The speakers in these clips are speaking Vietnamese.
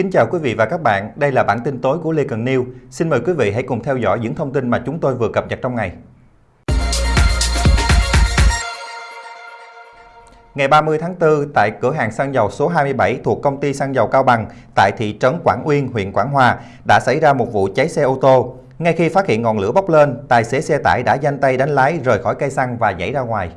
Kính chào quý vị và các bạn, đây là bản tin tối của Lê Cần News. Xin mời quý vị hãy cùng theo dõi những thông tin mà chúng tôi vừa cập nhật trong ngày. Ngày 30 tháng 4, tại cửa hàng xăng dầu số 27 thuộc công ty xăng dầu Cao Bằng tại thị trấn Quảng Uyên, huyện Quảng Hòa đã xảy ra một vụ cháy xe ô tô. Ngay khi phát hiện ngọn lửa bốc lên, tài xế xe tải đã danh tay đánh lái rời khỏi cây xăng và nhảy ra ngoài.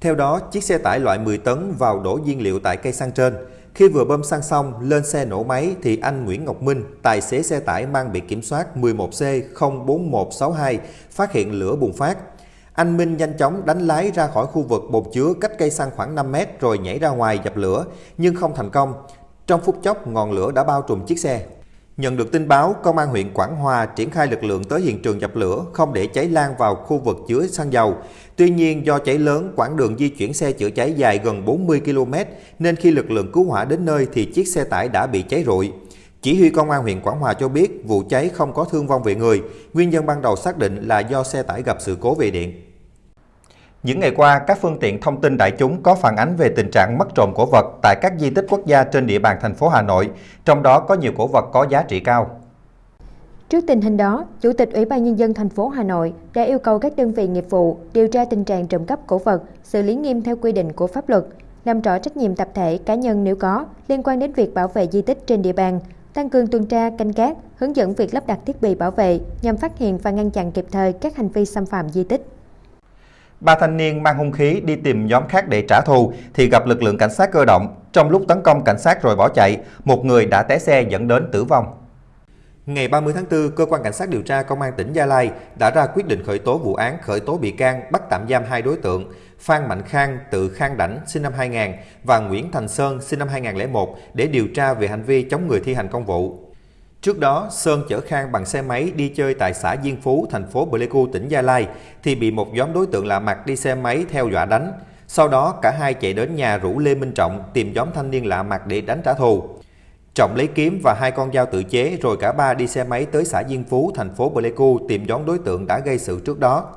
Theo đó, chiếc xe tải loại 10 tấn vào đổ nhiên liệu tại cây xăng trên. Khi vừa bơm xăng xong, lên xe nổ máy thì anh Nguyễn Ngọc Minh, tài xế xe tải mang biển kiểm soát 11C04162, phát hiện lửa bùng phát. Anh Minh nhanh chóng đánh lái ra khỏi khu vực bồn chứa cách cây xăng khoảng 5 mét rồi nhảy ra ngoài dập lửa, nhưng không thành công. Trong phút chốc, ngọn lửa đã bao trùm chiếc xe. Nhận được tin báo, Công an huyện Quảng Hòa triển khai lực lượng tới hiện trường dập lửa, không để cháy lan vào khu vực chứa xăng dầu. Tuy nhiên, do cháy lớn, quãng đường di chuyển xe chữa cháy dài gần 40 km, nên khi lực lượng cứu hỏa đến nơi thì chiếc xe tải đã bị cháy rụi. Chỉ huy Công an huyện Quảng Hòa cho biết vụ cháy không có thương vong về người, nguyên nhân ban đầu xác định là do xe tải gặp sự cố về điện. Những ngày qua, các phương tiện thông tin đại chúng có phản ánh về tình trạng mất trộm cổ vật tại các di tích quốc gia trên địa bàn thành phố Hà Nội, trong đó có nhiều cổ vật có giá trị cao. Trước tình hình đó, Chủ tịch Ủy ban Nhân dân thành phố Hà Nội đã yêu cầu các đơn vị nghiệp vụ điều tra tình trạng trộm cắp cổ vật, xử lý nghiêm theo quy định của pháp luật, làm rõ trách nhiệm tập thể cá nhân nếu có liên quan đến việc bảo vệ di tích trên địa bàn, tăng cường tuần tra, canh gác, hướng dẫn việc lắp đặt thiết bị bảo vệ nhằm phát hiện và ngăn chặn kịp thời các hành vi xâm phạm di tích. Ba thanh niên mang hung khí đi tìm nhóm khác để trả thù thì gặp lực lượng cảnh sát cơ động. Trong lúc tấn công cảnh sát rồi bỏ chạy, một người đã té xe dẫn đến tử vong. Ngày 30 tháng 4, Cơ quan Cảnh sát điều tra Công an tỉnh Gia Lai đã ra quyết định khởi tố vụ án khởi tố bị can bắt tạm giam hai đối tượng Phan Mạnh Khang, tự Khang Đảnh, sinh năm 2000 và Nguyễn Thành Sơn, sinh năm 2001 để điều tra về hành vi chống người thi hành công vụ. Trước đó, Sơn chở Khang bằng xe máy đi chơi tại xã Diên Phú, thành phố Pleiku, tỉnh Gia Lai, thì bị một nhóm đối tượng lạ mặt đi xe máy theo dọa đánh. Sau đó, cả hai chạy đến nhà rủ Lê Minh Trọng tìm nhóm thanh niên lạ mặt để đánh trả thù. Trọng lấy kiếm và hai con dao tự chế rồi cả ba đi xe máy tới xã Diên Phú, thành phố Pleiku tìm nhóm đối tượng đã gây sự trước đó.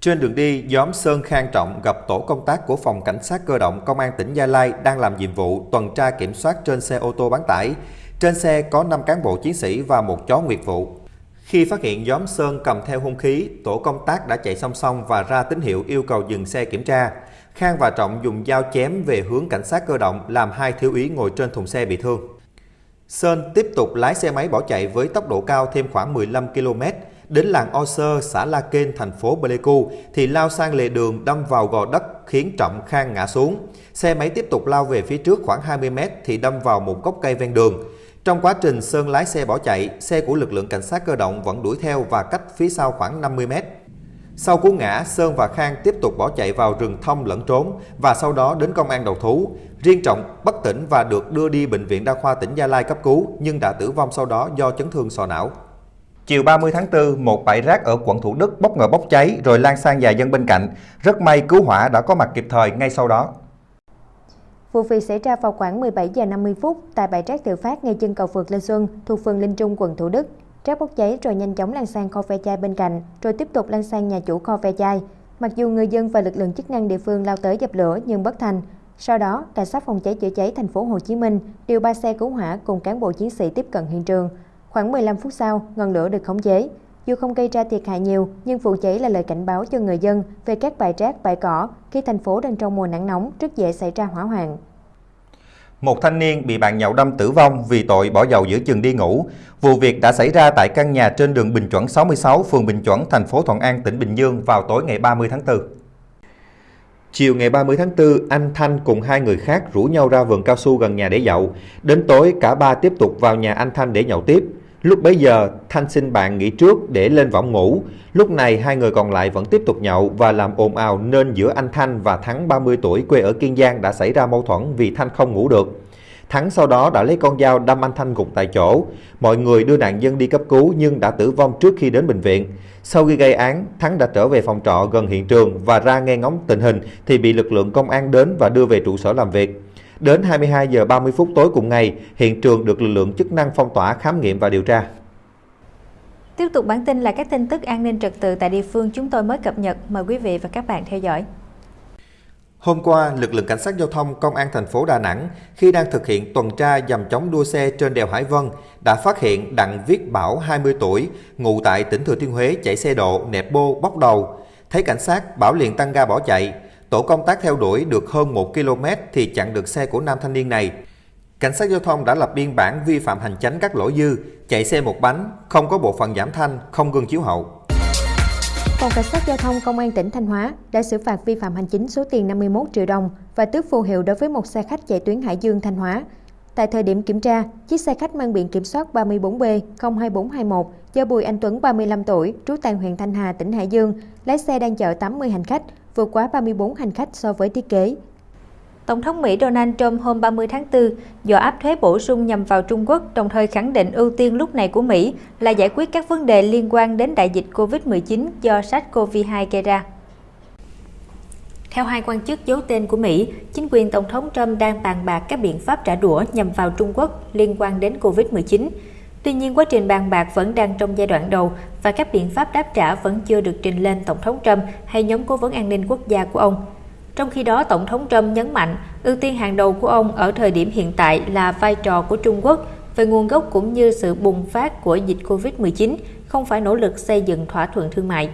Trên đường đi, nhóm Sơn Khang Trọng gặp tổ công tác của Phòng Cảnh sát Cơ động Công an tỉnh Gia Lai đang làm nhiệm vụ tuần tra kiểm soát trên xe ô tô bán tải. Trên xe có 5 cán bộ chiến sĩ và một chó nguyệt vụ. Khi phát hiện nhóm Sơn cầm theo hung khí, tổ công tác đã chạy song song và ra tín hiệu yêu cầu dừng xe kiểm tra. Khang và Trọng dùng dao chém về hướng cảnh sát cơ động làm hai thiếu úy ngồi trên thùng xe bị thương. Sơn tiếp tục lái xe máy bỏ chạy với tốc độ cao thêm khoảng 15 km, đến làng O Sơ, xã La Kên, thành phố Pleiku thì lao sang lề đường đâm vào gò đất khiến Trọng Khang ngã xuống. Xe máy tiếp tục lao về phía trước khoảng 20 m thì đâm vào một gốc cây ven đường. Trong quá trình Sơn lái xe bỏ chạy, xe của lực lượng cảnh sát cơ động vẫn đuổi theo và cách phía sau khoảng 50 mét. Sau cú ngã, Sơn và Khang tiếp tục bỏ chạy vào rừng thông lẫn trốn và sau đó đến công an đầu thú. Riêng Trọng bất tỉnh và được đưa đi bệnh viện đa khoa tỉnh Gia Lai cấp cứu nhưng đã tử vong sau đó do chấn thương sọ não. Chiều 30 tháng 4, một bãi rác ở quận Thủ Đức bất ngờ bốc cháy rồi lan sang nhà dân bên cạnh. Rất may cứu hỏa đã có mặt kịp thời ngay sau đó. Vụ việc xảy ra vào khoảng 17 giờ 50 phút tại bãi rác tự phát ngay chân cầu vượt Lê Xuân thuộc phường Linh Trung, quận Thủ Đức. Rác bốc cháy rồi nhanh chóng lan sang kho ve chai bên cạnh, rồi tiếp tục lan sang nhà chủ kho ve chai. Mặc dù người dân và lực lượng chức năng địa phương lao tới dập lửa nhưng bất thành. Sau đó, cảnh sát phòng cháy chữa cháy thành phố Hồ Chí Minh điều ba xe cứu hỏa cùng cán bộ chiến sĩ tiếp cận hiện trường. Khoảng 15 phút sau, ngọn lửa được khống chế. Dù không gây ra thiệt hại nhiều, nhưng vụ cháy là lời cảnh báo cho người dân về các bãi rác, bãi cỏ khi thành phố đang trong mùa nắng nóng rất dễ xảy ra hỏa hoạn. Một thanh niên bị bạn nhậu đâm tử vong vì tội bỏ dầu giữa chừng đi ngủ. Vụ việc đã xảy ra tại căn nhà trên đường Bình Chuẩn 66, phường Bình Chuẩn, thành phố Thuận An, tỉnh Bình Dương vào tối ngày 30 tháng 4. Chiều ngày 30 tháng 4, anh Thanh cùng hai người khác rủ nhau ra vườn cao su gần nhà để nhậu. Đến tối, cả ba tiếp tục vào nhà anh Thanh để nhậu tiếp. Lúc bấy giờ, Thanh xin bạn nghỉ trước để lên võng ngủ. Lúc này, hai người còn lại vẫn tiếp tục nhậu và làm ồn ào nên giữa anh Thanh và Thắng 30 tuổi quê ở Kiên Giang đã xảy ra mâu thuẫn vì Thanh không ngủ được. Thắng sau đó đã lấy con dao đâm anh Thanh gục tại chỗ. Mọi người đưa nạn nhân đi cấp cứu nhưng đã tử vong trước khi đến bệnh viện. Sau khi gây án, Thắng đã trở về phòng trọ gần hiện trường và ra nghe ngóng tình hình thì bị lực lượng công an đến và đưa về trụ sở làm việc. Đến 22 giờ 30 phút tối cùng ngày, hiện trường được lực lượng chức năng phong tỏa khám nghiệm và điều tra. Tiếp tục bản tin là các tin tức an ninh trật tự tại địa phương chúng tôi mới cập nhật. Mời quý vị và các bạn theo dõi. Hôm qua, lực lượng cảnh sát giao thông công an thành phố Đà Nẵng khi đang thực hiện tuần tra dầm chống đua xe trên đèo Hải Vân đã phát hiện Đặng Viết Bảo 20 tuổi, ngụ tại tỉnh Thừa Thiên Huế chạy xe độ nẹp bô bóc đầu. Thấy cảnh sát, Bảo liền tăng ga bỏ chạy. Tổ công tác theo đuổi được hơn 1 km thì chặn được xe của nam thanh niên này. Cảnh sát giao thông đã lập biên bản vi phạm hành chánh các lỗi dư, chạy xe một bánh, không có bộ phận giảm thanh, không gương chiếu hậu. Phòng Cảnh sát Giao thông Công an tỉnh Thanh Hóa đã xử phạt vi phạm hành chính số tiền 51 triệu đồng và tước phù hiệu đối với một xe khách chạy tuyến Hải Dương Thanh Hóa. Tại thời điểm kiểm tra, chiếc xe khách mang biển kiểm soát 34B 02421 do Bùi Anh Tuấn 35 tuổi, trú tại huyện Thanh Hà, tỉnh Hải Dương, lái xe đang chở 80 hành khách, vượt quá 34 hành khách so với thiết kế. Tổng thống Mỹ Donald Trump hôm 30 tháng 4 dọa áp thuế bổ sung nhằm vào Trung Quốc, đồng thời khẳng định ưu tiên lúc này của Mỹ là giải quyết các vấn đề liên quan đến đại dịch COVID-19 do SARS-CoV-2 gây ra. Theo hai quan chức giấu tên của Mỹ, chính quyền Tổng thống Trump đang bàn bạc các biện pháp trả đũa nhằm vào Trung Quốc liên quan đến COVID-19. Tuy nhiên, quá trình bàn bạc vẫn đang trong giai đoạn đầu và các biện pháp đáp trả vẫn chưa được trình lên Tổng thống Trump hay nhóm cố vấn an ninh quốc gia của ông. Trong khi đó, Tổng thống Trump nhấn mạnh ưu tiên hàng đầu của ông ở thời điểm hiện tại là vai trò của Trung Quốc về nguồn gốc cũng như sự bùng phát của dịch COVID-19, không phải nỗ lực xây dựng thỏa thuận thương mại.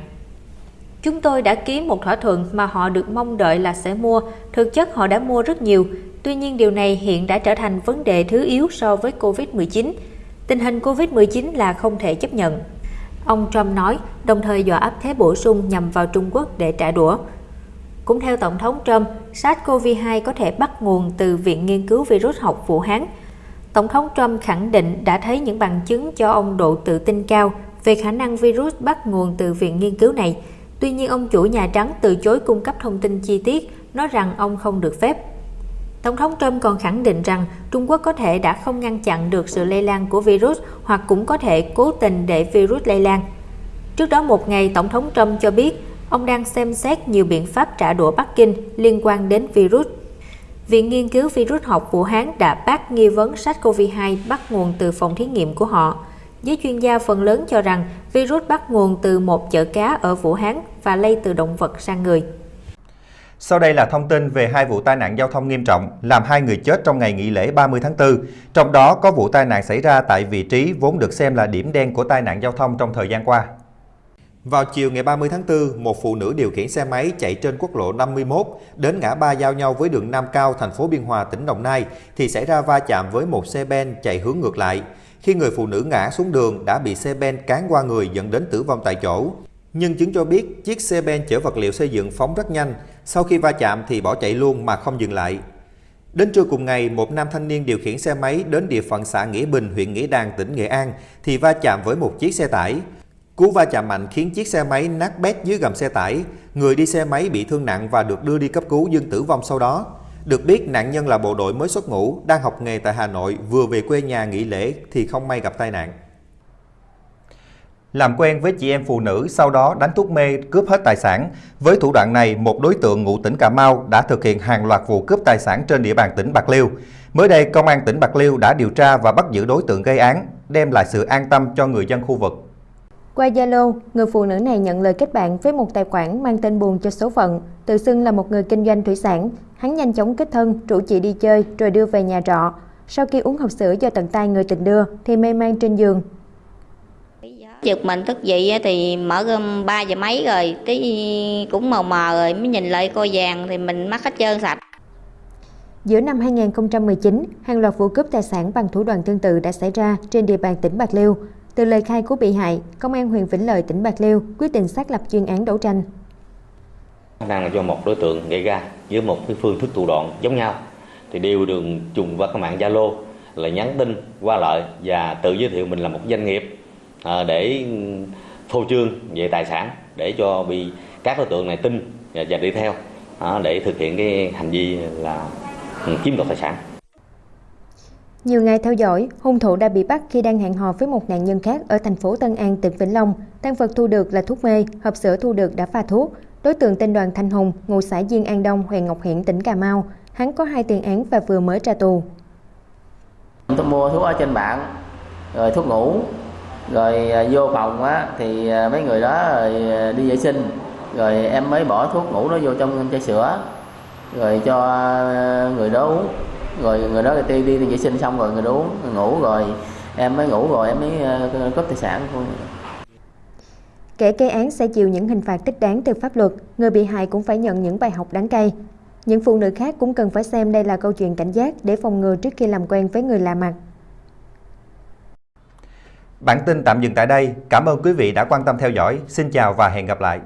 Chúng tôi đã ký một thỏa thuận mà họ được mong đợi là sẽ mua, thực chất họ đã mua rất nhiều, tuy nhiên điều này hiện đã trở thành vấn đề thứ yếu so với COVID-19. Tình hình COVID-19 là không thể chấp nhận. Ông Trump nói, đồng thời dọa áp thuế bổ sung nhằm vào Trung Quốc để trả đũa. Cũng theo Tổng thống Trump, SARS-CoV-2 có thể bắt nguồn từ Viện Nghiên cứu Virus học Vũ Hán. Tổng thống Trump khẳng định đã thấy những bằng chứng cho ông độ tự tin cao về khả năng virus bắt nguồn từ viện nghiên cứu này. Tuy nhiên, ông chủ Nhà Trắng từ chối cung cấp thông tin chi tiết, nói rằng ông không được phép. Tổng thống Trump còn khẳng định rằng Trung Quốc có thể đã không ngăn chặn được sự lây lan của virus hoặc cũng có thể cố tình để virus lây lan. Trước đó một ngày, Tổng thống Trump cho biết ông đang xem xét nhiều biện pháp trả đũa Bắc Kinh liên quan đến virus. Viện Nghiên cứu Virus học Vũ Hán đã bác nghi vấn SARS-CoV-2 bắt nguồn từ phòng thí nghiệm của họ. Giới chuyên gia phần lớn cho rằng virus bắt nguồn từ một chợ cá ở Vũ Hán và lây từ động vật sang người. Sau đây là thông tin về hai vụ tai nạn giao thông nghiêm trọng làm hai người chết trong ngày nghỉ lễ 30 tháng 4. Trong đó có vụ tai nạn xảy ra tại vị trí vốn được xem là điểm đen của tai nạn giao thông trong thời gian qua. Vào chiều ngày 30 tháng 4, một phụ nữ điều khiển xe máy chạy trên quốc lộ 51 đến ngã ba giao nhau với đường Nam Cao, thành phố Biên Hòa, tỉnh Đồng Nai thì xảy ra va chạm với một xe ben chạy hướng ngược lại. Khi người phụ nữ ngã xuống đường đã bị xe ben cán qua người dẫn đến tử vong tại chỗ. Nhân chứng cho biết chiếc xe ben chở vật liệu xây dựng phóng rất nhanh, sau khi va chạm thì bỏ chạy luôn mà không dừng lại. Đến trưa cùng ngày, một nam thanh niên điều khiển xe máy đến địa phận xã Nghĩa Bình, huyện Nghĩa Đàn, tỉnh Nghệ An thì va chạm với một chiếc xe tải. Cú va chạm mạnh khiến chiếc xe máy nát bét dưới gầm xe tải, người đi xe máy bị thương nặng và được đưa đi cấp cứu nhưng tử vong sau đó. Được biết nạn nhân là bộ đội mới xuất ngũ, đang học nghề tại Hà Nội, vừa về quê nhà nghỉ lễ thì không may gặp tai nạn. Làm quen với chị em phụ nữ, sau đó đánh thuốc mê cướp hết tài sản. Với thủ đoạn này, một đối tượng ngụ tỉnh Cà Mau đã thực hiện hàng loạt vụ cướp tài sản trên địa bàn tỉnh Bạc Liêu. Mới đây, Công an tỉnh Bạc Liêu đã điều tra và bắt giữ đối tượng gây án, đem lại sự an tâm cho người dân khu vực. Qua Zalo, người phụ nữ này nhận lời kết bạn với một tài khoản mang tên buồn cho số phận, tự xưng là một người kinh doanh thủy sản. Hắn nhanh chóng kết thân, rủ chị đi chơi rồi đưa về nhà trọ. Sau khi uống hộp sữa do tận tay người tình đưa thì mê man trên giường. Giật mình thức dậy thì mở gom 3 giờ mấy rồi, tí cũng mờ mờ rồi mới nhìn lại coi vàng thì mình mắc hết trơn sạch. Giữa năm 2019, hàng loạt vụ cướp tài sản bằng thủ đoạn tương tự đã xảy ra trên địa bàn tỉnh Bạc Liêu. Từ lời khai của bị hại, Công an huyện Vĩnh Lợi, tỉnh Bạc Liêu quyết định xác lập chuyên án đấu tranh. Đang là do một đối tượng gây ra với một cái phương thức thủ đoạn giống nhau thì đều đường trùng qua cái mạng Zalo là nhắn tin qua lại và tự giới thiệu mình là một doanh nghiệp à, để phô trương về tài sản để cho bị các đối tượng này tin và, và đi theo à, để thực hiện cái hành vi là ừ, chiếm đoạt tài sản. Nhiều ngày theo dõi, hung thủ đã bị bắt khi đang hẹn hò với một nạn nhân khác ở thành phố Tân An, tỉnh Vĩnh Long. Tăng vật thu được là thuốc mê, hộp sữa thu được đã pha thuốc. Đối tượng tên Đoàn Thanh Hùng, ngụ xã Diên An Đông, huyện Ngọc Hiển, tỉnh Cà Mau. Hắn có hai tiền án và vừa mới ra tù. Tôi mua thuốc ở trên mạng, rồi thuốc ngủ, rồi à, vô phòng á thì à, mấy người đó rồi đi vệ sinh, rồi em mới bỏ thuốc ngủ nó vô trong chai sữa rồi cho người đó uống rồi người đó đi đi, đi vệ sinh xong rồi người đó uống người ngủ rồi em mới ngủ rồi em mới cướp tài sản của Kẻ gây án sẽ chịu những hình phạt thích đáng từ pháp luật, người bị hại cũng phải nhận những bài học đáng cay. Những phụ nữ khác cũng cần phải xem đây là câu chuyện cảnh giác để phòng ngừa trước khi làm quen với người lạ mặt. Bản tin tạm dừng tại đây. Cảm ơn quý vị đã quan tâm theo dõi. Xin chào và hẹn gặp lại.